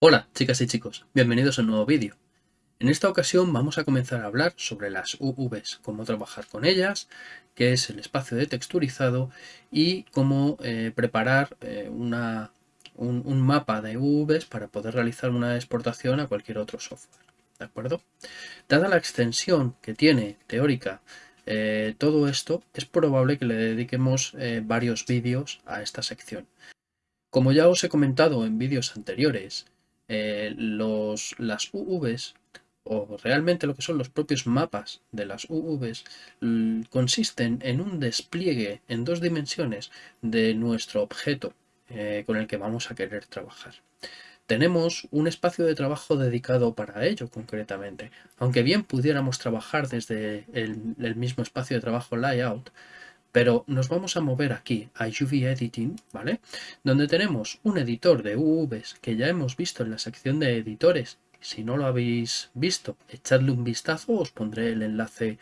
Hola chicas y chicos, bienvenidos a un nuevo vídeo. En esta ocasión vamos a comenzar a hablar sobre las UVs, cómo trabajar con ellas, qué es el espacio de texturizado y cómo eh, preparar eh, una, un, mapa de UVs para poder realizar una exportación a cualquier otro software. ¿De acuerdo? Dada la extensión que tiene teórica eh, todo esto, es probable que le dediquemos varios vídeos a esta sección. Como ya os he comentado en vídeos anteriores, los, las UVs o realmente lo que son los propios mapas de las UVs consisten en un despliegue en dos dimensiones de nuestro objeto eh, con el que vamos a querer trabajar. Tenemos un espacio de trabajo dedicado para ello concretamente, aunque bien pudiéramos trabajar desde el, mismo espacio de trabajo layout, pero nos vamos a mover aquí a UV Editing, ¿vale? Donde tenemos un editor de UVs que ya hemos visto en la sección de editores si no lo habéis visto, echadle un vistazo, os pondré el enlace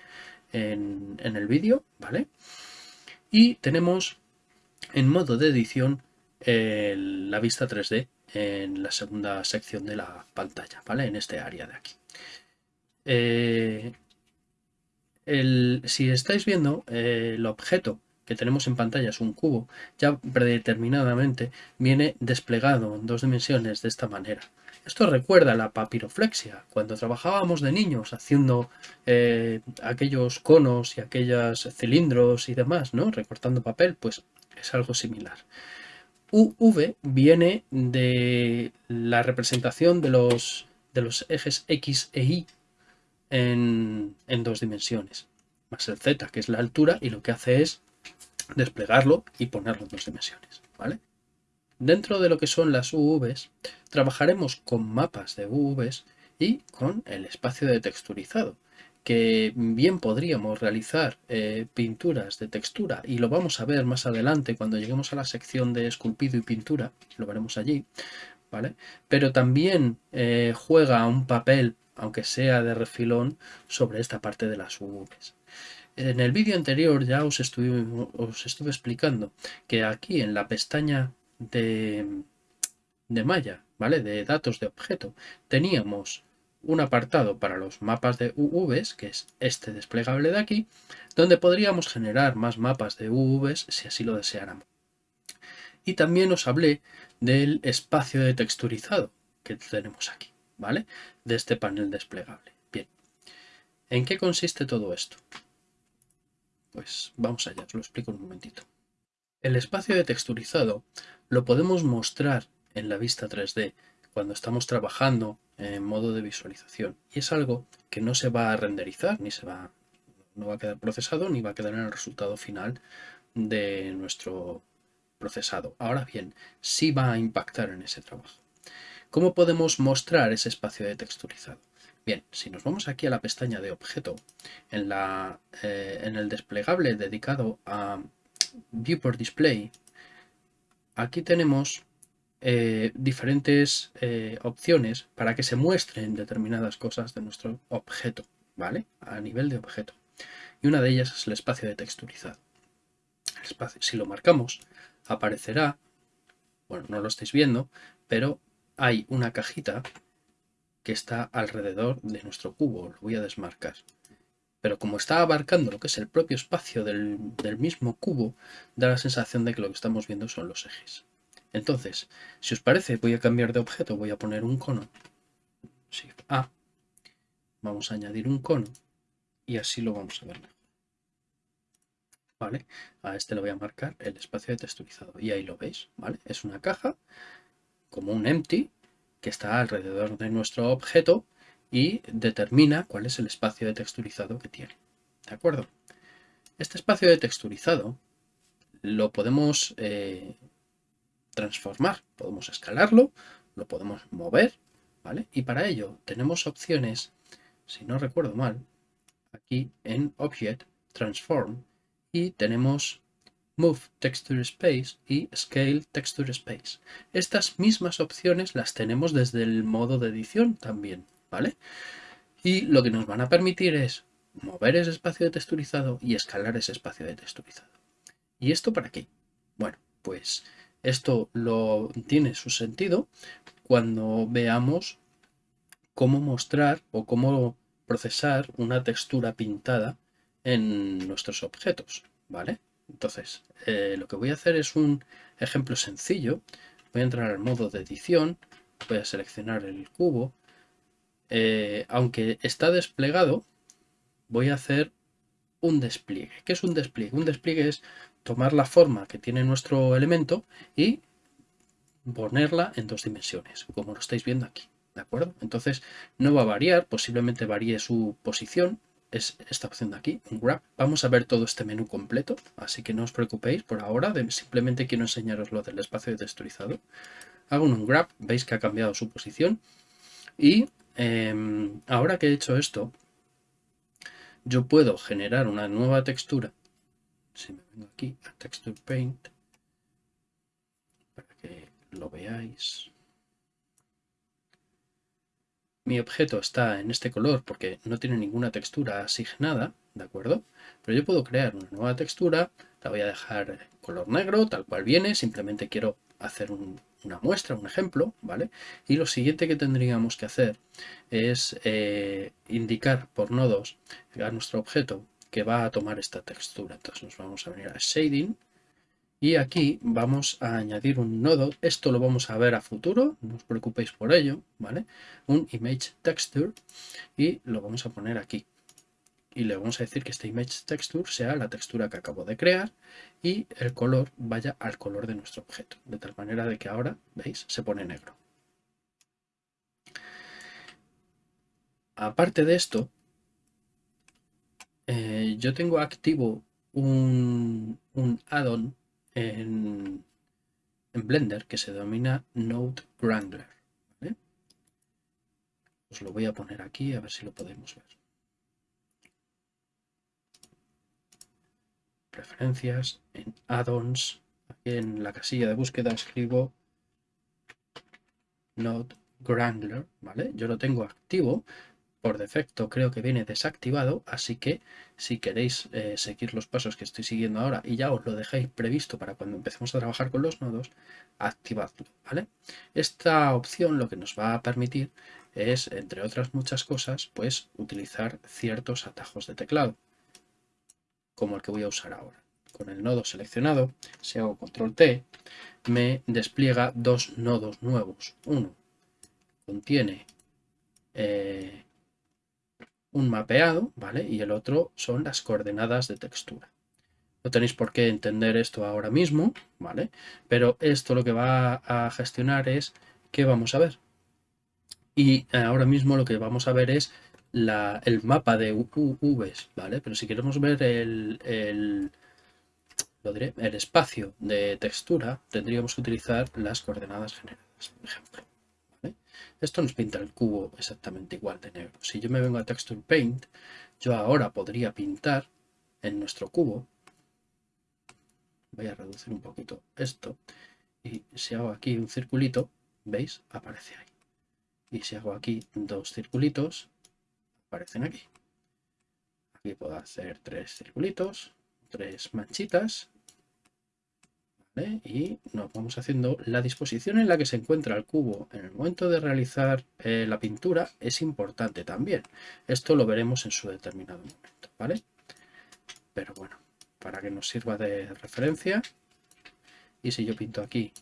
en, el vídeo, ¿vale? Y tenemos en modo de edición la vista 3D en la segunda sección de la pantalla, ¿vale? En este área de aquí. Eh, si estáis viendo eh, el objeto que tenemos en pantalla es un cubo, ya predeterminadamente viene desplegado en dos dimensiones de esta manera. Esto recuerda la papiroflexia, cuando trabajábamos de niños haciendo eh, aquellos conos y aquellos cilindros y demás, ¿no? Recortando papel, pues es algo similar. UV viene de la representación de los, de los ejes X e Y en, en dos dimensiones, más el Z, que es la altura, y lo que hace es desplegarlo y ponerlo en dos dimensiones, ¿vale? Dentro de lo que son las UVs, trabajaremos con mapas de UVs y con el espacio de texturizado, que bien podríamos realizar eh, pinturas de textura y lo vamos a ver más adelante cuando lleguemos a la sección de esculpido y pintura, lo veremos allí, ¿vale? Pero también eh, juega un papel, aunque sea de refilón, sobre esta parte de las UVs. En el vídeo anterior ya os estuve, os estuve explicando que aquí en la pestaña de, de malla, ¿vale? De datos de objeto, teníamos un apartado para los mapas de UVs, que es este desplegable de aquí, donde podríamos generar más mapas de UVs si así lo deseáramos. Y también os hablé del espacio de texturizado que tenemos aquí, ¿vale? De este panel desplegable. Bien, ¿en qué consiste todo esto? Pues vamos allá, os lo explico un momentito. El espacio de texturizado lo podemos mostrar en la vista 3D cuando estamos trabajando en modo de visualización y es algo que no se va a renderizar ni se va no va a quedar procesado ni va a quedar en el resultado final de nuestro procesado. Ahora bien, sí va a impactar en ese trabajo. ¿Cómo podemos mostrar ese espacio de texturizado? Bien, si nos vamos aquí a la pestaña de objeto, en, la, eh, en el desplegable dedicado a Viewport Display, aquí tenemos eh, diferentes eh, opciones para que se muestren determinadas cosas de nuestro objeto, ¿vale? A nivel de objeto. Y una de ellas es el espacio de texturizado. si lo marcamos, aparecerá, bueno, no lo estáis viendo, pero hay una cajita que está alrededor de nuestro cubo. Lo voy a desmarcar pero como está abarcando lo que es el propio espacio del, mismo cubo, da la sensación de que lo que estamos viendo son los ejes. Entonces, si os parece, voy a cambiar de objeto, voy a poner un cono, Shift A, vamos a añadir un cono y así lo vamos a ver. ¿Vale? A este le voy a marcar el espacio de texturizado y ahí lo veis, ¿vale? Es una caja como un empty que está alrededor de nuestro objeto y determina cuál es el espacio de texturizado que tiene. ¿De acuerdo? Este espacio de texturizado lo podemos eh, transformar, podemos escalarlo, lo podemos mover, ¿vale? Y para ello tenemos opciones, si no recuerdo mal, aquí en Object, Transform, y tenemos Move Texture Space y Scale Texture Space. Estas mismas opciones las tenemos desde el modo de edición también. ¿vale? Y lo que nos van a permitir es mover ese espacio de texturizado y escalar ese espacio de texturizado. ¿Y esto para qué? Bueno, pues esto lo tiene su sentido cuando veamos cómo mostrar o cómo procesar una textura pintada en nuestros objetos, ¿vale? Entonces, eh, lo que voy a hacer es un ejemplo sencillo. Voy a entrar al modo de edición, voy a seleccionar el cubo. Eh, aunque está desplegado, voy a hacer un despliegue. ¿Qué es un despliegue? Un despliegue es tomar la forma que tiene nuestro elemento y ponerla en dos dimensiones, como lo estáis viendo aquí. ¿De acuerdo? Entonces no va a variar, posiblemente varíe su posición, es esta opción de aquí, un grab. Vamos a ver todo este menú completo, así que no os preocupéis por ahora, simplemente quiero enseñaros lo del espacio de texturizado. Hago un grab, veis que ha cambiado su posición y em, ahora que he hecho esto, yo puedo generar una nueva textura. Si me vengo aquí a Texture Paint, para que lo veáis. Mi objeto está en este color porque no tiene ninguna textura asignada, ¿de acuerdo? Pero yo puedo crear una nueva textura, la voy a dejar color negro, tal cual viene, simplemente quiero hacer una muestra, un ejemplo, ¿vale? Y lo siguiente que tendríamos que hacer es eh, indicar por nodos a nuestro objeto que va a tomar esta textura. Entonces nos vamos a venir a Shading, y aquí vamos a añadir un nodo, esto lo vamos a ver a futuro, no os preocupéis por ello, ¿vale? Un image texture y lo vamos a poner aquí. Y le vamos a decir que este image texture sea la textura que acabo de crear y el color vaya al color de nuestro objeto, de tal manera de que ahora, ¿veis? Se pone negro. Aparte de esto, eh, yo tengo activo un, un add-on en, Blender que se denomina Node Wrangler. Os lo voy a poner aquí a ver si lo podemos ver. Preferencias, en Add-ons, aquí en la casilla de búsqueda escribo Node Wrangler, ¿vale? Yo lo tengo activo, por defecto creo que viene desactivado, así que si queréis eh, seguir los pasos que estoy siguiendo ahora y ya os lo dejéis previsto para cuando empecemos a trabajar con los nodos, activadlo, ¿vale? Esta opción lo que nos va a permitir es, entre otras muchas cosas, pues utilizar ciertos atajos de teclado, como el que voy a usar ahora. Con el nodo seleccionado, si hago control T, me despliega dos nodos nuevos. Uno contiene eh, un mapeado, ¿vale? Y el otro son las coordenadas de textura. No tenéis por qué entender esto ahora mismo, ¿vale? Pero esto lo que va a gestionar es qué vamos a ver. Y ahora mismo lo que vamos a ver es el mapa de UVs, ¿vale? Pero si queremos ver el, el, el espacio de textura, tendríamos que utilizar las coordenadas generadas, por ejemplo. Esto nos pinta el cubo exactamente igual de negro. Si yo me vengo a Texture Paint, yo ahora podría pintar en nuestro cubo. Voy a reducir un poquito esto. Y si hago aquí un circulito, ¿veis? Aparece ahí. Y si hago aquí dos circulitos, aparecen aquí. Aquí puedo hacer tres circulitos, tres manchitas y nos vamos haciendo la disposición en la que se encuentra el cubo en el momento de realizar eh, la pintura es importante también. Esto lo veremos en su determinado momento, ¿vale? Pero bueno, para que nos sirva de referencia. Y si yo pinto aquí,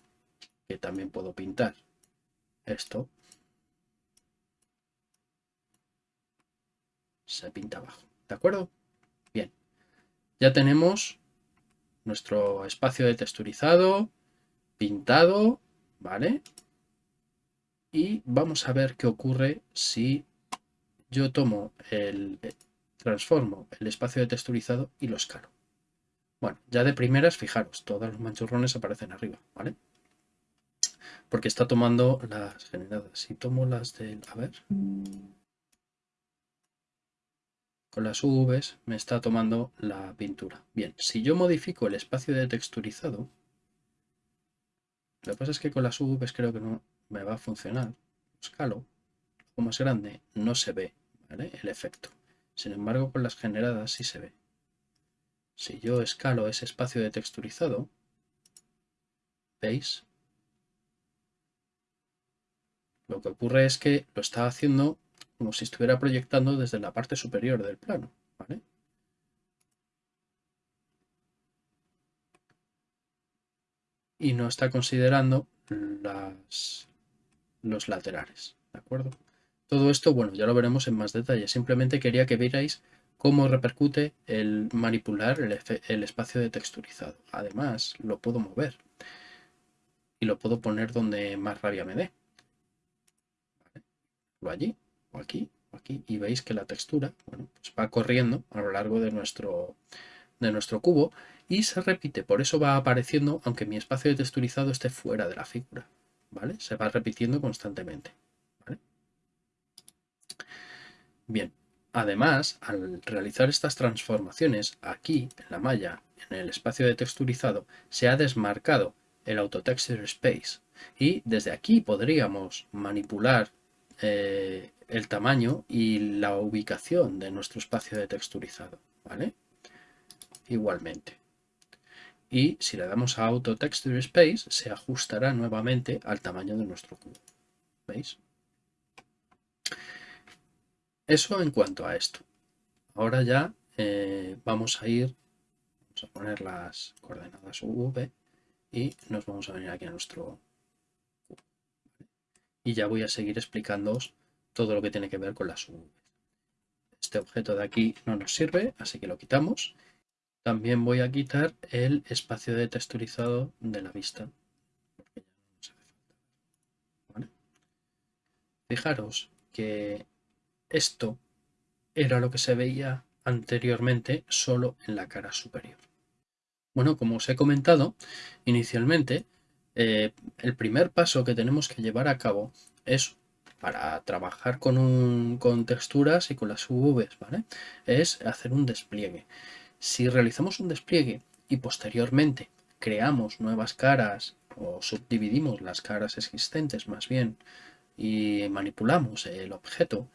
que también puedo pintar esto, se pinta abajo, ¿de acuerdo? Bien, ya tenemos nuestro espacio de texturizado, pintado, ¿vale? Y vamos a ver qué ocurre si yo tomo el, transformo el espacio de texturizado y lo escalo. Bueno, ya de primeras, fijaros, todos los manchurrones aparecen arriba, ¿vale? Porque está tomando las generadas. Si tomo las del... A ver con las UVs me está tomando la pintura. Bien, si yo modifico el espacio de texturizado, lo que pasa es que con las UVs creo que no me va a funcionar. Escalo, como más grande, no se ve el efecto. Sin embargo, con las generadas sí se ve. Si yo escalo ese espacio de texturizado, ¿veis? Lo que ocurre es que lo está haciendo como si estuviera proyectando desde la parte superior del plano. ¿vale? Y no está considerando los laterales. ¿De acuerdo? Todo esto, bueno, ya lo veremos en más detalle. Simplemente quería que vierais cómo repercute el manipular el, el espacio de texturizado. Además, lo puedo mover. Y lo puedo poner donde más rabia me dé. Lo allí, aquí, aquí. Y veis que la textura pues va corriendo a lo largo de nuestro, de nuestro cubo y se repite. Por eso va apareciendo, aunque mi espacio de texturizado esté fuera de la figura. ¿Vale? Se va repitiendo constantemente. Bien, además, al realizar estas transformaciones aquí en la malla, en el espacio de texturizado, se ha desmarcado el Auto Texture Space y desde aquí podríamos manipular eh, el tamaño y la ubicación de nuestro espacio de texturizado, ¿vale? Igualmente. Y si le damos a Auto Texture Space, se ajustará nuevamente al tamaño de nuestro cubo. ¿Veis? Eso en cuanto a esto. Ahora ya eh, vamos a ir, vamos a poner las coordenadas UV y nos vamos a venir aquí a nuestro y ya voy a seguir explicándoos todo lo que tiene que ver con las UV. Este objeto de aquí no nos sirve, así que lo quitamos. También voy a quitar el espacio de texturizado de la vista. Fijaros que esto era lo que se veía anteriormente solo en la cara superior. Bueno, como os he comentado inicialmente, eh, el primer paso que tenemos que llevar a cabo es para trabajar con, texturas y con las UVs, ¿vale? Es hacer un despliegue. Si realizamos un despliegue y posteriormente creamos nuevas caras o subdividimos las caras existentes más bien y manipulamos el objeto,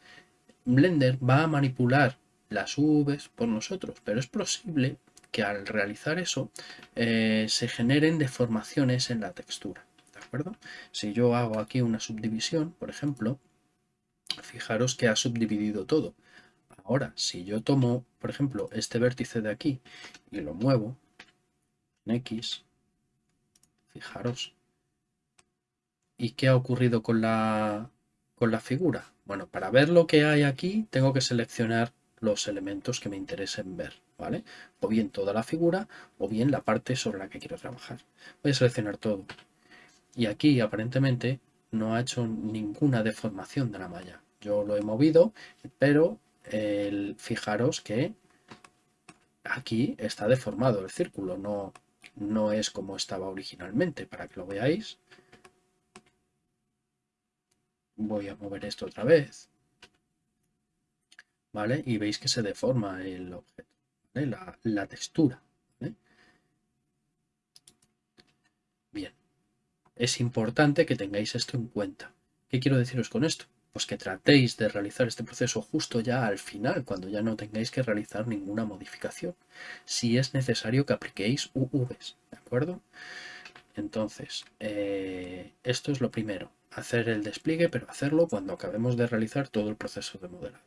Blender va a manipular las UVs por nosotros, pero es posible que al realizar eso eh, se generen deformaciones en la textura. Si yo hago aquí una subdivisión, por ejemplo, fijaros que ha subdividido todo. Ahora, si yo tomo, por ejemplo, este vértice de aquí y lo muevo en X, fijaros, ¿y qué ha ocurrido con la, con la figura? Bueno, para ver lo que hay aquí tengo que seleccionar los elementos que me interesen ver, ¿vale? O bien toda la figura o bien la parte sobre la que quiero trabajar. Voy a seleccionar todo. Y aquí aparentemente no ha hecho ninguna deformación de la malla. Yo lo he movido, pero fijaros que aquí está deformado el círculo, no, no es como estaba originalmente, para que lo veáis voy a mover esto otra vez. ¿Vale? Y veis que se deforma el objeto, la, textura. Bien. Es importante que tengáis esto en cuenta. ¿Qué quiero deciros con esto? Pues que tratéis de realizar este proceso justo ya al final, cuando ya no tengáis que realizar ninguna modificación. Si es necesario que apliquéis UVs, ¿de acuerdo? Entonces, eh, esto es lo primero hacer el despliegue, pero hacerlo cuando acabemos de realizar todo el proceso de modelado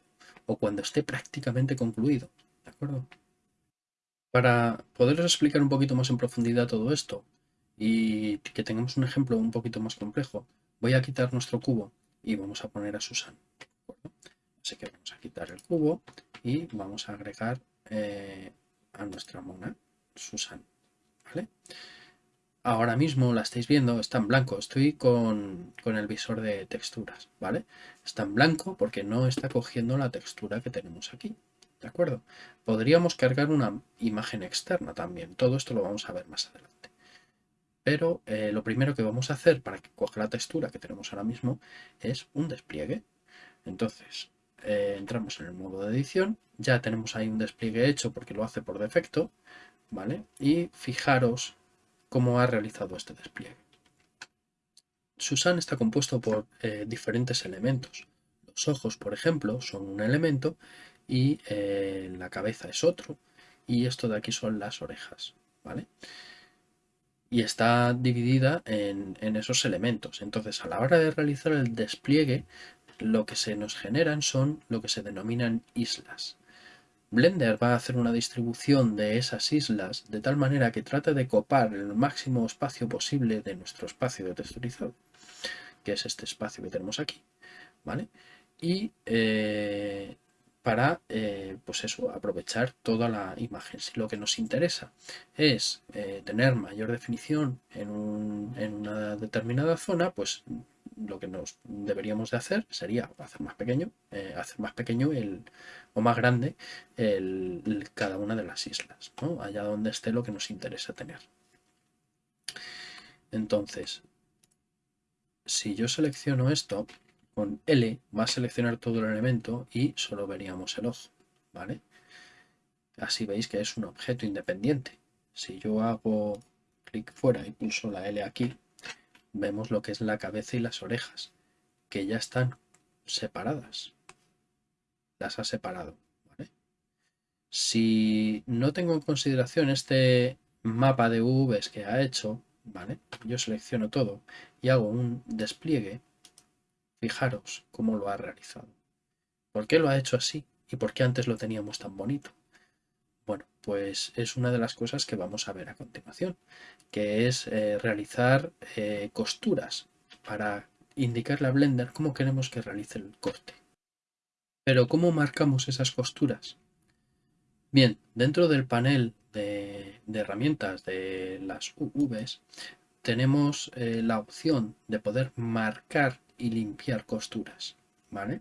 o cuando esté prácticamente concluido. ¿De acuerdo? Para poderos explicar un poquito más en profundidad todo esto y que tengamos un ejemplo un poquito más complejo, voy a quitar nuestro cubo y vamos a poner a Susan. Así que vamos a quitar el cubo y vamos a agregar eh, a nuestra mona Susan. ¿vale? ahora mismo la estáis viendo, está en blanco. Estoy con, el visor de texturas, ¿vale? Está en blanco porque no está cogiendo la textura que tenemos aquí, ¿de acuerdo? Podríamos cargar una imagen externa también. Todo esto lo vamos a ver más adelante. Pero eh, lo primero que vamos a hacer para que coja la textura que tenemos ahora mismo es un despliegue. Entonces, eh, entramos en el modo de edición. Ya tenemos ahí un despliegue hecho porque lo hace por defecto, ¿vale? Y fijaros cómo ha realizado este despliegue. Susan está compuesto por eh, diferentes elementos. Los ojos, por ejemplo, son un elemento y la cabeza es otro y esto de aquí son las orejas, ¿vale? Y está dividida en, esos elementos. Entonces, a la hora de realizar el despliegue, lo que se nos generan son lo que se denominan islas. Blender va a hacer una distribución de esas islas de tal manera que trate de copar el máximo espacio posible de nuestro espacio de texturizado, que es este espacio que tenemos aquí, ¿vale? Y eh, para eh, pues eso, aprovechar toda la imagen. Si lo que nos interesa es eh, tener mayor definición en, una determinada zona, pues lo que nos deberíamos de hacer sería hacer más pequeño, eh, hacer más pequeño el, o más grande el, cada una de las islas, allá donde esté lo que nos interesa tener. Entonces, si yo selecciono esto, con L va a seleccionar todo el elemento y solo veríamos el ojo, ¿vale? Así veis que es un objeto independiente. Si yo hago clic fuera y pulso la L aquí, vemos lo que es la cabeza y las orejas, que ya están separadas. Las ha separado, ¿vale? Si no tengo en consideración este mapa de UVs que ha hecho, ¿vale? Yo selecciono todo y hago un despliegue Fijaros cómo lo ha realizado. ¿Por qué lo ha hecho así? ¿Y por qué antes lo teníamos tan bonito? Bueno, pues es una de las cosas que vamos a ver a continuación, que es eh, realizar eh, costuras para indicarle a Blender cómo queremos que realice el corte. Pero ¿cómo marcamos esas costuras? Bien, dentro del panel de, herramientas de las UVs tenemos eh, la opción de poder marcar y limpiar costuras, ¿vale?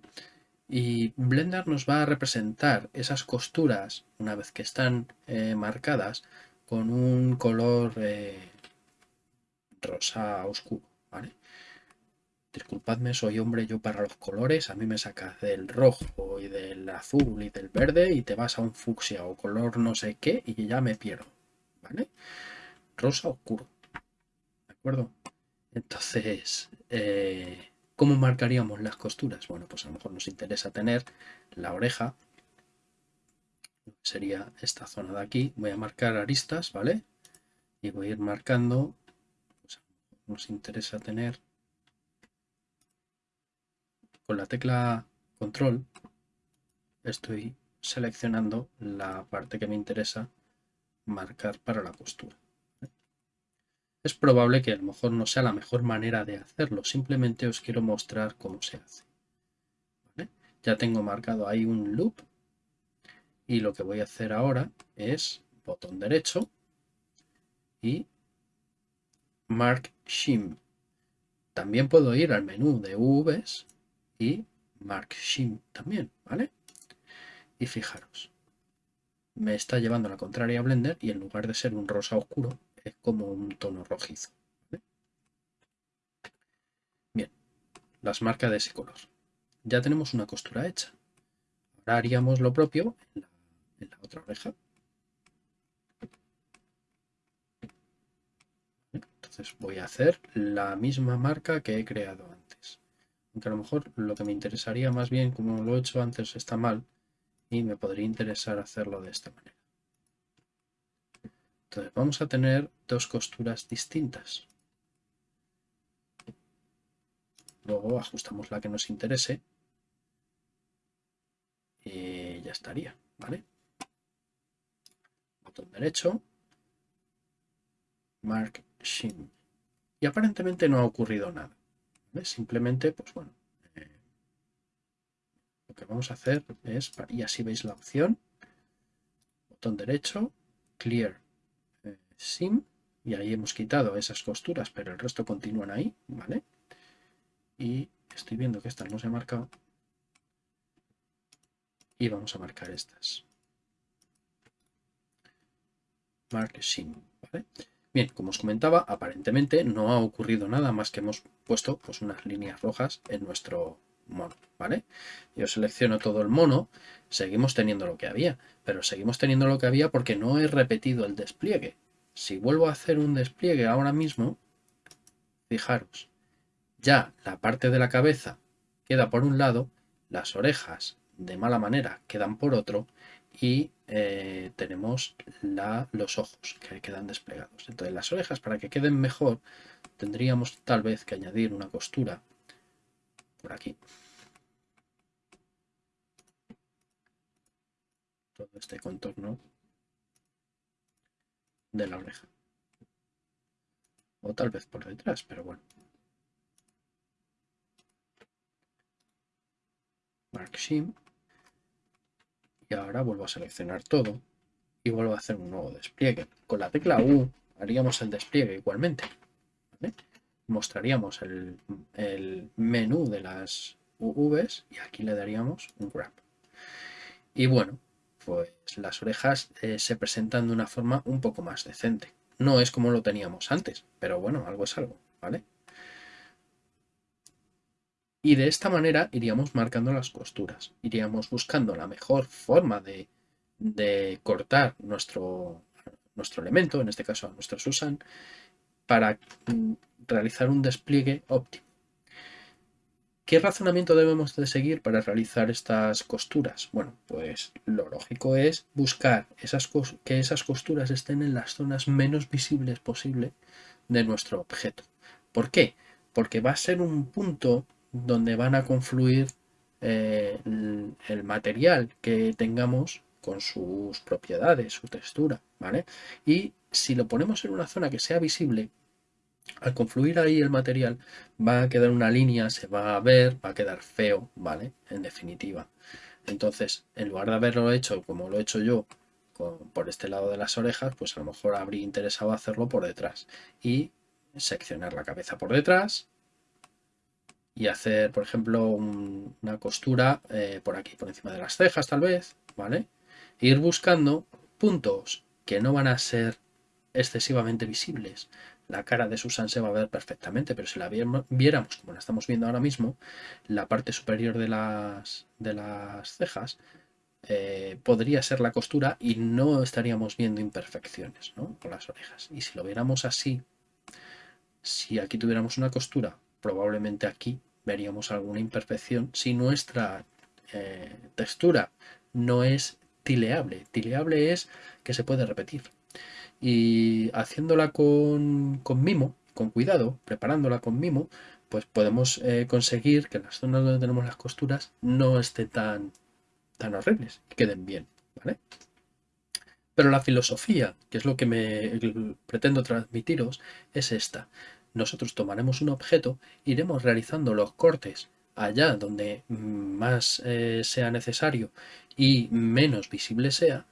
Y Blender nos va a representar esas costuras, una vez que están eh, marcadas, con un color eh, rosa oscuro, ¿vale? Disculpadme, soy hombre yo para los colores, a mí me sacas del rojo y del azul y del verde y te vas a un fucsia o color no sé qué y ya me pierdo, ¿vale? Rosa oscuro, ¿de acuerdo? Entonces, eh, ¿Cómo marcaríamos las costuras? Bueno, pues a lo mejor nos interesa tener la oreja, sería esta zona de aquí. Voy a marcar aristas, ¿vale? Y voy a ir marcando, pues nos interesa tener con la tecla control, estoy seleccionando la parte que me interesa marcar para la costura es probable que a lo mejor no sea la mejor manera de hacerlo. Simplemente os quiero mostrar cómo se hace. Ya tengo marcado ahí un loop. Y lo que voy a hacer ahora es botón derecho y Mark Shim. También puedo ir al menú de UVs y Mark Shim también, ¿vale? Y fijaros, me está llevando la contraria a Blender y en lugar de ser un rosa oscuro, como un tono rojizo. Bien, las marcas de ese color. Ya tenemos una costura hecha. Ahora haríamos lo propio en la, otra oreja. Entonces voy a hacer la misma marca que he creado antes. Aunque a lo mejor lo que me interesaría más bien, como lo he hecho antes, está mal y me podría interesar hacerlo de esta manera. Entonces vamos a tener dos costuras distintas. Luego ajustamos la que nos interese y ya estaría, ¿vale? Botón derecho, Mark Shim. Y aparentemente no ha ocurrido nada. Simplemente, pues bueno, eh, lo que vamos a hacer es, y así veis la opción, botón derecho, Clear sim y ahí hemos quitado esas costuras, pero el resto continúan ahí, ¿vale? Y estoy viendo que estas no se han marcado. Y vamos a marcar estas. Mark sim, ¿vale? Bien, como os comentaba, aparentemente no ha ocurrido nada más que hemos puesto pues, unas líneas rojas en nuestro mono, ¿vale? Yo selecciono todo el mono, seguimos teniendo lo que había, pero seguimos teniendo lo que había porque no he repetido el despliegue. Si vuelvo a hacer un despliegue ahora mismo, fijaros, ya la parte de la cabeza queda por un lado, las orejas de mala manera quedan por otro y eh, tenemos los ojos que quedan desplegados. Entonces las orejas para que queden mejor tendríamos tal vez que añadir una costura por aquí. Todo este contorno de la oreja. O tal vez por detrás, pero bueno. Mark. Y ahora vuelvo a seleccionar todo y vuelvo a hacer un nuevo despliegue. Con la tecla U haríamos el despliegue igualmente. Mostraríamos el, menú de las UVs y aquí le daríamos un grab. Y bueno, pues las orejas eh, se presentan de una forma un poco más decente. No es como lo teníamos antes, pero bueno, algo es algo, ¿vale? Y de esta manera iríamos marcando las costuras, iríamos buscando la mejor forma de, cortar nuestro, nuestro elemento, en este caso nuestro Susan, para mm, realizar un despliegue óptimo. ¿Qué razonamiento debemos de seguir para realizar estas costuras? Bueno, pues lo lógico es buscar que esas costuras estén en las zonas menos visibles posible de nuestro objeto. ¿Por qué? Porque va a ser un punto donde van a confluir eh, el, material que tengamos con sus propiedades, su textura, ¿vale? Y si lo ponemos en una zona que sea visible, al confluir ahí el material va a quedar una línea, se va a ver, va a quedar feo, ¿vale? En definitiva. Entonces, en lugar de haberlo hecho como lo he hecho yo por este lado de las orejas, pues a lo mejor habría interesado hacerlo por detrás. Y seccionar la cabeza por detrás y hacer, por ejemplo, una costura eh, por aquí, por encima de las cejas tal vez, ¿vale? E ir buscando puntos que no van a ser excesivamente visibles, la cara de Susan se va a ver perfectamente, pero si la viéramos como la estamos viendo ahora mismo, la parte superior de las, cejas eh, podría ser la costura y no estaríamos viendo imperfecciones con las orejas. Y si lo viéramos así, si aquí tuviéramos una costura, probablemente aquí veríamos alguna imperfección si nuestra eh, textura no es tileable. Tileable es que se puede repetir y haciéndola con, mimo, con cuidado, preparándola con mimo, pues podemos eh, conseguir que las zonas donde tenemos las costuras no estén tan, tan horribles, queden bien, ¿vale? Pero la filosofía, que es lo que me pretendo transmitiros, es esta. Nosotros tomaremos un objeto, iremos realizando los cortes allá donde más eh, sea necesario y menos visible sea,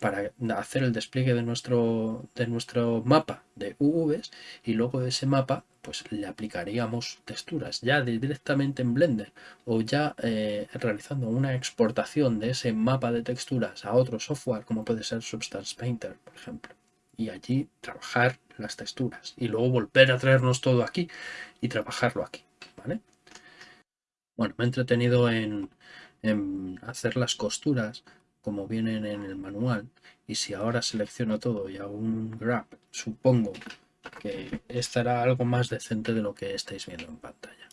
para hacer el despliegue de nuestro, de nuestro mapa de UVs y luego de ese mapa pues le aplicaríamos texturas ya directamente en Blender o ya eh, realizando una exportación de ese mapa de texturas a otro software como puede ser Substance Painter, por ejemplo. Y allí trabajar las texturas y luego volver a traernos todo aquí y trabajarlo aquí. ¿vale? Bueno, me he entretenido en, en hacer las costuras como vienen en el manual y si ahora selecciono todo y hago un grab supongo que estará algo más decente de lo que estáis viendo en pantalla.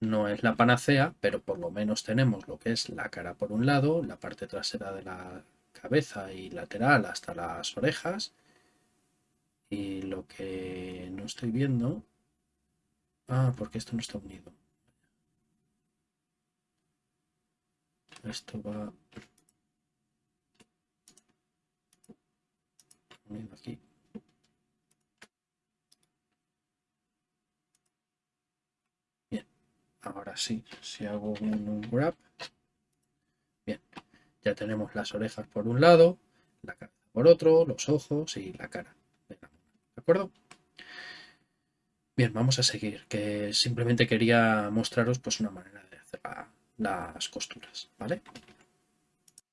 No es la panacea pero por lo menos tenemos lo que es la cara por un lado la parte trasera de la cabeza y lateral hasta las orejas. Y lo que no estoy viendo ah porque esto no está unido esto va. Aquí. Bien ahora sí si hago un, grab. Bien ya tenemos las orejas por un lado la cabeza por otro los ojos y la cara de acuerdo bien vamos a seguir que simplemente quería mostraros pues una manera de hacer las costuras, ¿vale?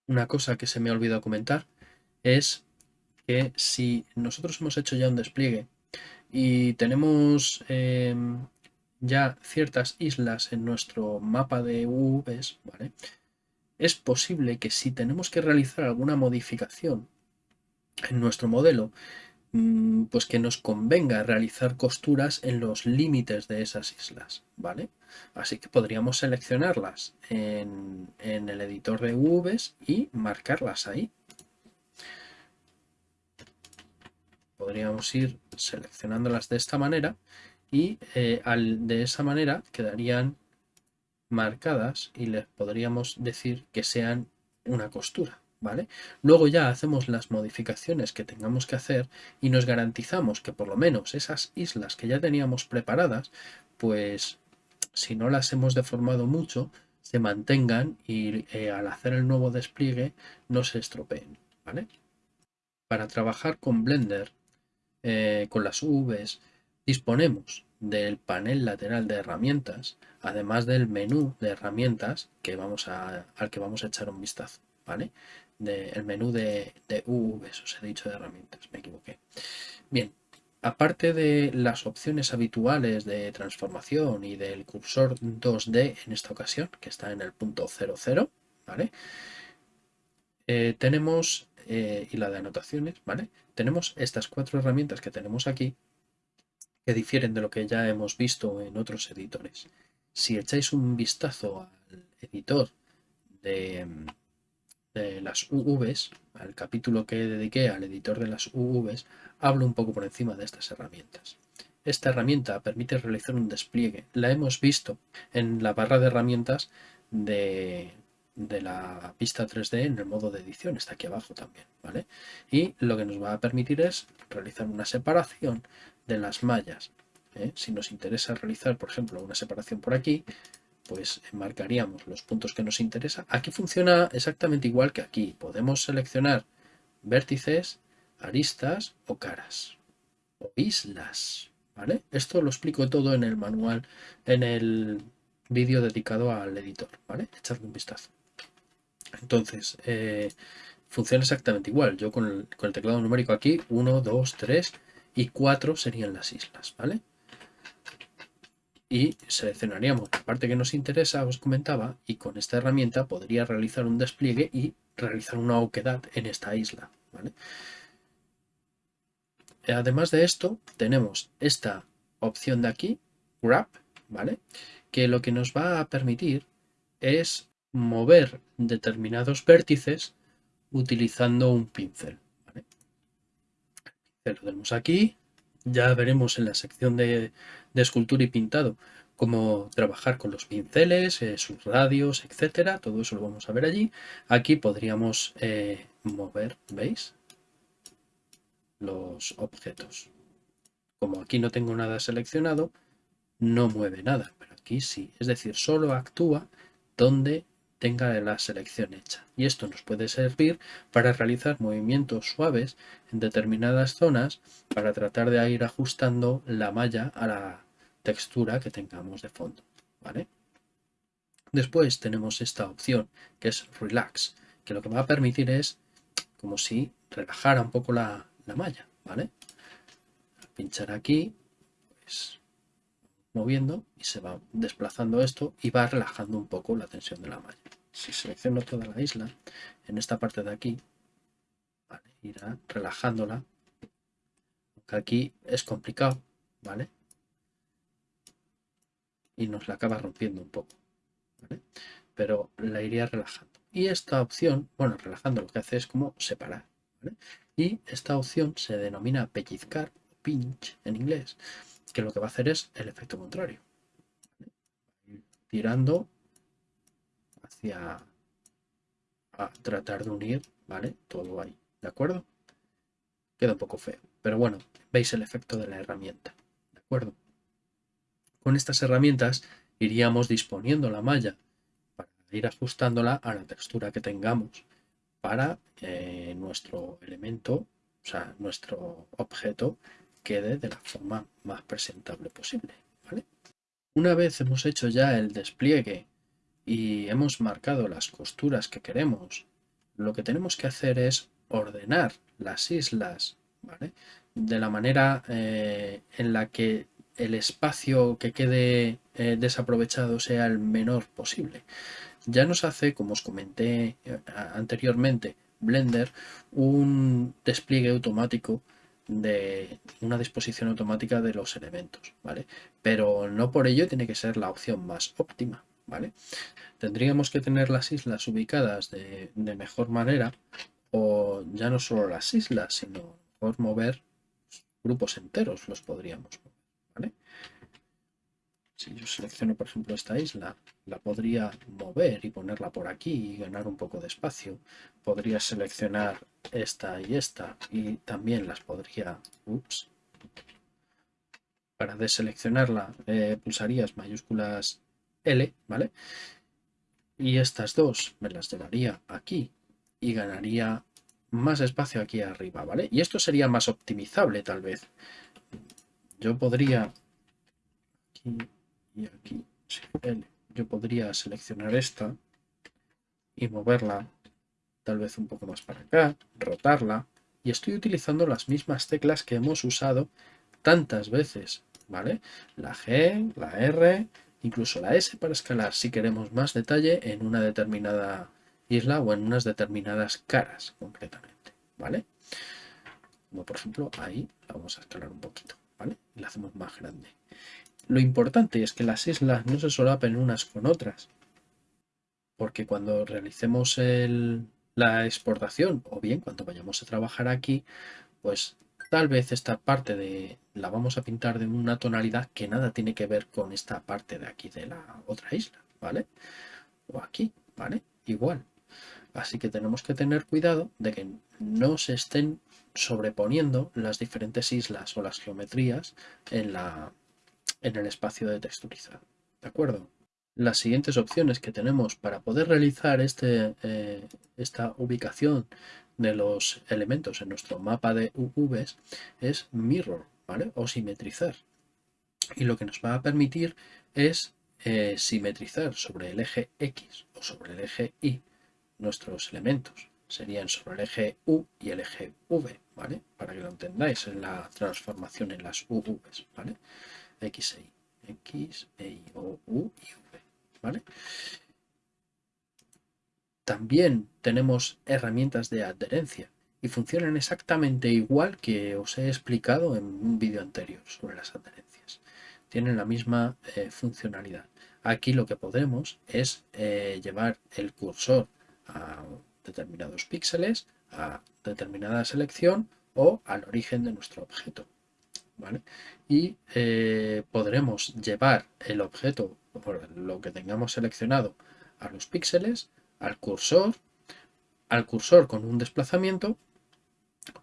Una cosa que se me ha olvidado comentar es que si nosotros hemos hecho ya un despliegue y tenemos em, ya ciertas islas en nuestro mapa de UVs, ¿vale? Es posible que si tenemos que realizar alguna modificación en nuestro modelo, pues que nos convenga realizar costuras en los límites de esas islas, ¿vale? Así que podríamos seleccionarlas en, en el editor de UVs y marcarlas ahí. Podríamos ir seleccionándolas de esta manera y eh, al, de esa manera quedarían marcadas y les podríamos decir que sean una costura. ¿Vale? Luego ya hacemos las modificaciones que tengamos que hacer y nos garantizamos que por lo menos esas islas que ya teníamos preparadas, pues si no las hemos deformado mucho, se mantengan y eh, al hacer el nuevo despliegue no se estropeen. Para trabajar con Blender, eh, con las UVs, disponemos del panel lateral de herramientas, además del menú de herramientas que vamos al que vamos a echar un vistazo, ¿vale? El menú de, de UVs, os he dicho de herramientas, me equivoqué. Bien, aparte de las opciones habituales de transformación y del cursor 2D en esta ocasión, que está en el punto 00, ¿vale? Eh, tenemos, eh, y la de anotaciones, ¿vale? Tenemos estas cuatro herramientas que tenemos aquí, que difieren de lo que ya hemos visto en otros editores. Si echáis un vistazo al editor de, las UVs, al capítulo que dediqué al editor de las UVs, hablo un poco por encima de estas herramientas. Esta herramienta permite realizar un despliegue. La hemos visto en la barra de herramientas de, de la pista 3D en el modo de edición, está aquí abajo también, ¿vale? Y lo que nos va a permitir es realizar una separación de las mallas. ¿eh? Si nos interesa realizar, por ejemplo, una separación por aquí, pues marcaríamos los puntos que nos interesa. Aquí funciona exactamente igual que aquí. Podemos seleccionar vértices, aristas o caras o islas. ¿vale? Esto lo explico todo en el manual, en el vídeo dedicado al editor. ¿vale? Echadle un vistazo. Entonces, eh, funciona exactamente igual. Yo con el, con el teclado numérico aquí, 1, 2, 3 y 4 serían las islas, ¿vale? Y seleccionaríamos la parte que nos interesa, os comentaba, y con esta herramienta podría realizar un despliegue y realizar una oquedad en esta isla, ¿vale? Además de esto, tenemos esta opción de aquí, Grab, ¿vale? Que lo que nos va a permitir es mover determinados vértices utilizando un pincel lo tenemos aquí. Ya veremos en la sección de, escultura y pintado cómo trabajar con los pinceles, eh, sus radios, etcétera. Todo eso lo vamos a ver allí. Aquí podríamos eh, mover, ¿veis? Los objetos. Como aquí no tengo nada seleccionado, no mueve nada, pero aquí sí. Es decir, solo actúa donde tenga la selección hecha. Y esto nos puede servir para realizar movimientos suaves en determinadas zonas para tratar de ir ajustando la malla a la textura que tengamos de fondo. ¿vale? Después tenemos esta opción que es Relax, que lo que va a permitir es como si relajara un poco la, malla. ¿vale? pinchar aquí, pues moviendo y se va desplazando esto y va relajando un poco la tensión de la malla. Si selecciono toda la isla, en esta parte de aquí, irá relajándola, aquí es complicado, ¿vale? Y nos la acaba rompiendo un poco, ¿vale? Pero la iría relajando. Y esta opción, bueno, relajando lo que hace es como separar, ¿vale? Y esta opción se denomina pellizcar, pinch en inglés, que lo que va a hacer es el efecto contrario. Tirando hacia a tratar de unir, ¿vale? Todo ahí, ¿de acuerdo? Queda un poco feo, pero bueno, veis el efecto de la herramienta, ¿de acuerdo? Con estas herramientas iríamos disponiendo la malla para ir ajustándola a la textura que tengamos para que nuestro elemento, o sea, nuestro objeto quede de la forma más presentable posible. Una vez hemos hecho ya el despliegue y hemos marcado las costuras que queremos, lo que tenemos que hacer es ordenar las islas de la manera eh, en la que el espacio que quede eh, desaprovechado sea el menor posible. Ya nos hace, como os comenté eh, anteriormente, Blender un despliegue automático de una disposición automática de los elementos, ¿vale? Pero no por ello tiene que ser la opción más óptima, ¿vale? Tendríamos que tener las islas ubicadas de, mejor manera o ya no solo las islas, sino por mover grupos enteros los podríamos mover. Si yo selecciono, por ejemplo, esta isla, la podría mover y ponerla por aquí y ganar un poco de espacio. Podría seleccionar esta y esta y también las podría... Ups. Para deseleccionarla eh, pulsarías mayúsculas L, ¿vale? Y estas dos me las llevaría aquí y ganaría más espacio aquí arriba, ¿vale? Y esto sería más optimizable tal vez. Yo podría y aquí yo podría seleccionar esta y moverla tal vez un poco más para acá, rotarla y estoy utilizando las mismas teclas que hemos usado tantas veces, ¿vale? La G, la R, incluso la S para escalar si queremos más detalle en una determinada isla o en unas determinadas caras concretamente, ¿vale? Como por ejemplo ahí la vamos a escalar un poquito, ¿vale? Y la hacemos más grande. Lo importante es que las islas no se solapen unas con otras, porque cuando realicemos la exportación o bien cuando vayamos a trabajar aquí, pues tal vez esta parte de la vamos a pintar de una tonalidad que nada tiene que ver con esta parte de aquí de la otra isla, ¿vale? O aquí, ¿vale? Igual. Así que tenemos que tener cuidado de que no se estén sobreponiendo las diferentes islas o las geometrías en la, en el espacio de texturizado. ¿De acuerdo? Las siguientes opciones que tenemos para poder realizar este, eh, esta ubicación de los elementos en nuestro mapa de UVs es mirror, ¿vale? O simetrizar. Y lo que nos va a permitir es eh, simetrizar sobre el eje X o sobre el eje Y nuestros elementos. Serían sobre el eje U y el eje V, ¿vale? Para que lo entendáis en la transformación en las UVs, ¿vale? X, e X, E, Y, O, U y V. ¿vale? También tenemos herramientas de adherencia y funcionan exactamente igual que os he explicado en un vídeo anterior sobre las adherencias. Tienen la misma eh, funcionalidad. Aquí lo que podemos es eh, llevar el cursor a determinados píxeles, a determinada selección o al origen de nuestro objeto. Y eh, podremos llevar el objeto, lo que tengamos seleccionado, a los píxeles, al cursor, al cursor con un desplazamiento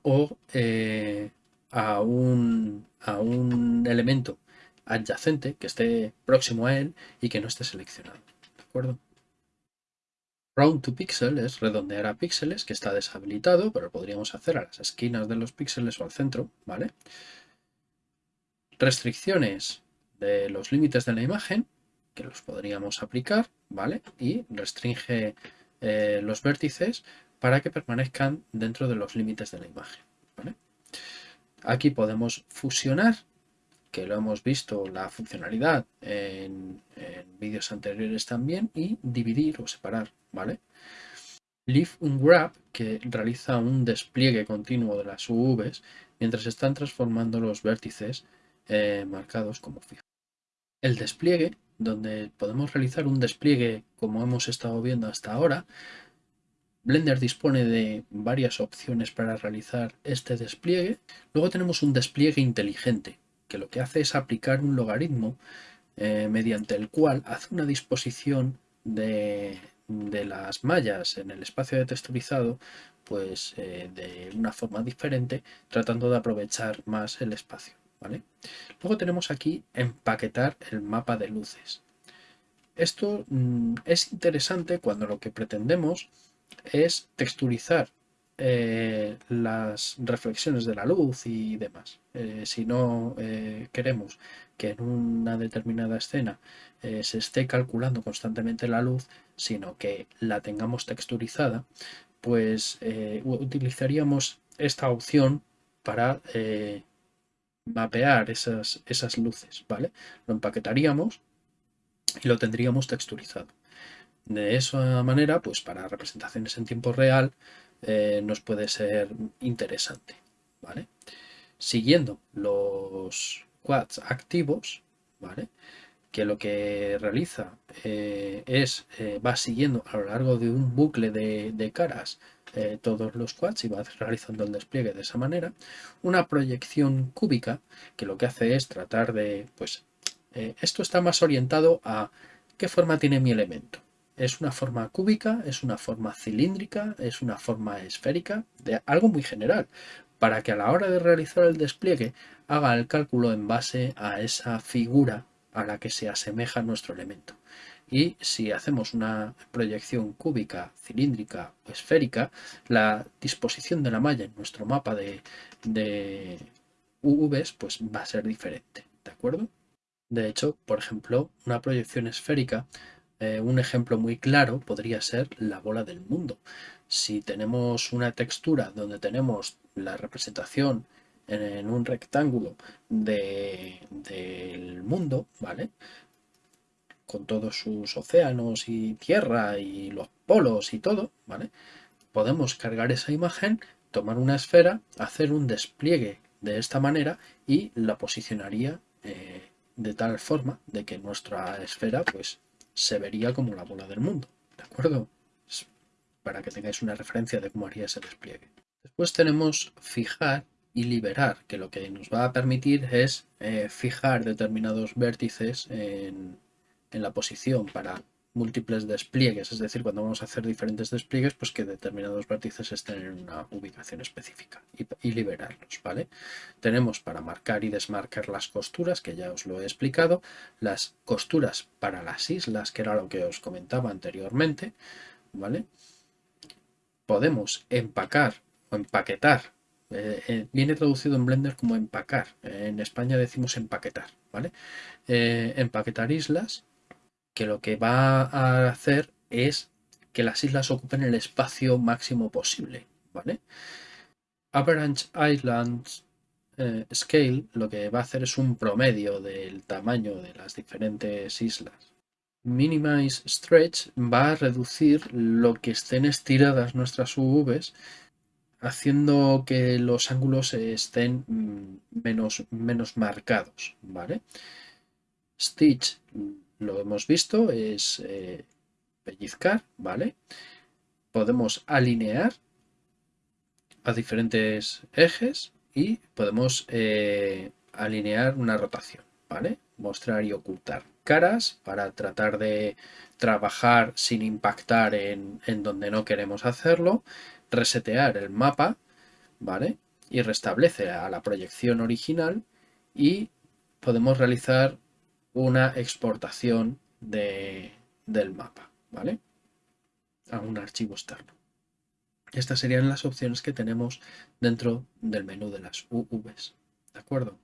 o eh, a, un, a un elemento adyacente que esté próximo a él y que no esté seleccionado. ¿De acuerdo? Round to pixel es redondear a píxeles, que está deshabilitado, pero podríamos hacer a las esquinas de los píxeles o al centro, ¿vale? Restricciones de los límites de la imagen, que los podríamos aplicar, ¿vale? Y restringe eh, los vértices para que permanezcan dentro de los límites de la imagen, Aquí podemos fusionar, que lo hemos visto la funcionalidad en, vídeos anteriores también, y dividir o separar, ¿vale? Lift un grab que realiza un despliegue continuo de las UVs mientras están transformando los vértices eh, marcados como fijos. El despliegue, donde podemos realizar un despliegue como hemos estado viendo hasta ahora, Blender dispone de varias opciones para realizar este despliegue. Luego tenemos un despliegue inteligente, que lo que hace es aplicar un logaritmo eh, mediante el cual hace una disposición de, las mallas en el espacio de texturizado pues eh, de una forma diferente, tratando de aprovechar más el espacio. Luego tenemos aquí empaquetar el mapa de luces. Esto mm, es interesante cuando lo que pretendemos es texturizar eh, las reflexiones de la luz y demás. Eh, si no eh, queremos que en una determinada escena se esté calculando constantemente la luz, sino que la tengamos texturizada, pues utilizaríamos esta opción para mapear esas, esas luces, ¿vale? Lo empaquetaríamos y lo tendríamos texturizado. De esa manera, pues para representaciones en tiempo real eh, nos puede ser interesante, ¿vale? siguiendo los quads activos, ¿vale? que lo que realiza eh, es, eh, va siguiendo a lo largo de un bucle de, caras eh, todos los quads y va realizando el despliegue de esa manera. Una proyección cúbica que lo que hace es tratar de, pues, esto está más orientado a qué forma tiene mi elemento. Es una forma cúbica, es una forma cilíndrica, es una forma esférica, de algo muy general, para que a la hora de realizar el despliegue haga el cálculo en base a esa figura a la que se asemeja nuestro elemento. Y si hacemos una proyección cúbica, cilíndrica o esférica, la disposición de la malla en nuestro mapa de, de UVs pues va a ser diferente, ¿de acuerdo? De hecho, por ejemplo, una proyección esférica, eh, un ejemplo muy claro podría ser la bola del mundo. Si tenemos una textura donde tenemos la representación en un rectángulo del mundo, ¿vale? Con todos sus océanos y tierra y los polos y todo, ¿vale? Podemos cargar esa imagen, tomar una esfera, hacer un despliegue de esta manera y la posicionaría eh, de tal forma de que nuestra esfera pues se vería como la bola del mundo, ¿de acuerdo? Para que tengáis una referencia de cómo haría ese despliegue. Después tenemos fijar y liberar, que lo que nos va a permitir es eh, fijar determinados vértices en, la posición para múltiples despliegues, es decir, cuando vamos a hacer diferentes despliegues, pues que determinados vértices estén en una ubicación específica y, liberarlos, ¿vale? Tenemos para marcar y desmarcar las costuras, que ya os lo he explicado, las costuras para las islas, que era lo que os comentaba anteriormente, ¿vale? Podemos empacar o empaquetar eh, eh, viene traducido en Blender como empacar. en España decimos empaquetar, ¿vale? Eh, empaquetar islas, que lo que va a hacer es que las islas ocupen el espacio máximo posible, ¿vale? Average Islands Scale lo que va a hacer es un promedio del tamaño de las diferentes islas. Minimize Stretch va a reducir lo que estén estiradas nuestras UVs haciendo que los ángulos estén mm, menos, menos marcados. Stitch, lo hemos visto, es eh, pellizcar, ¿vale? Podemos alinear a diferentes ejes y podemos eh, alinear una rotación, ¿vale? Mostrar y ocultar caras para tratar de trabajar sin impactar en, en donde no queremos hacerlo resetear el mapa, ¿vale? Y restablece a la proyección original y podemos realizar una exportación de, del mapa, ¿vale? A un archivo externo. Estas serían las opciones que tenemos dentro del menú de las UVs, ¿de acuerdo?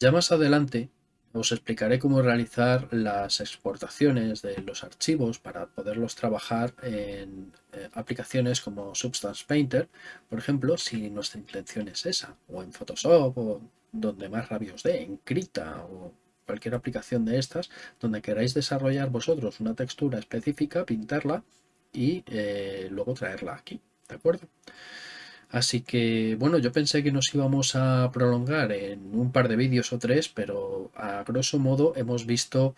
Ya más adelante os explicaré cómo realizar las exportaciones de los archivos para poderlos trabajar en eh, aplicaciones como Substance Painter, por ejemplo, si nuestra intención es esa, o en Photoshop, o donde más rabios de, en Krita, o cualquier aplicación de estas, donde queráis desarrollar vosotros una textura específica, pintarla y eh, luego traerla aquí, ¿de acuerdo? Así que, bueno, yo pensé que nos íbamos a prolongar en un par de vídeos o tres, pero a grosso modo hemos visto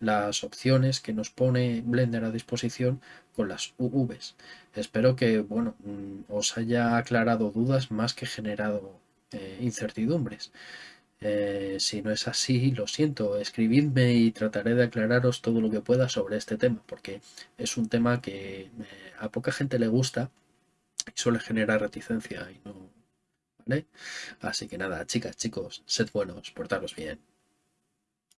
las opciones que nos pone Blender a disposición con las UVs. Espero que, bueno, mm, os haya aclarado dudas más que generado eh, incertidumbres. Eh, si no es así, lo siento, escribidme y trataré de aclararos todo lo que pueda sobre este tema, porque es un tema que eh, a poca gente le gusta y suele generar reticencia y no, ¿vale? Así que nada, chicas, chicos, sed buenos, portaros bien.